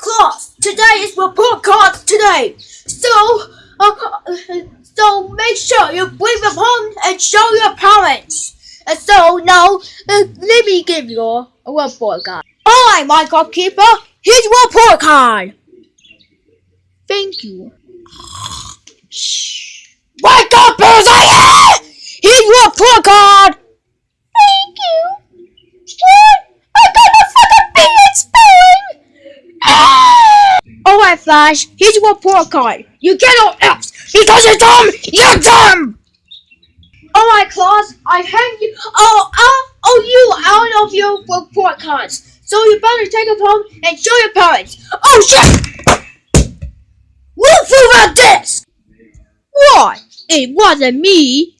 class. Today is report card today. So, uh, so make sure you bring them home and show your parents. And so now, uh, let me give you a report card. All right, Minecraft Keeper, here's your report card. Thank you. Shh. Wake up, Bullseye! Here's your report card. Thank you. What? I got the fucking bee in Flash, here's your report card. You get no F's because you're dumb! You're dumb! Alright, Claus, I hand you. Oh, oh, oh, you out of your report cards. So you better take them home and show your parents. Oh, shit! Look through that disc! What? It wasn't me.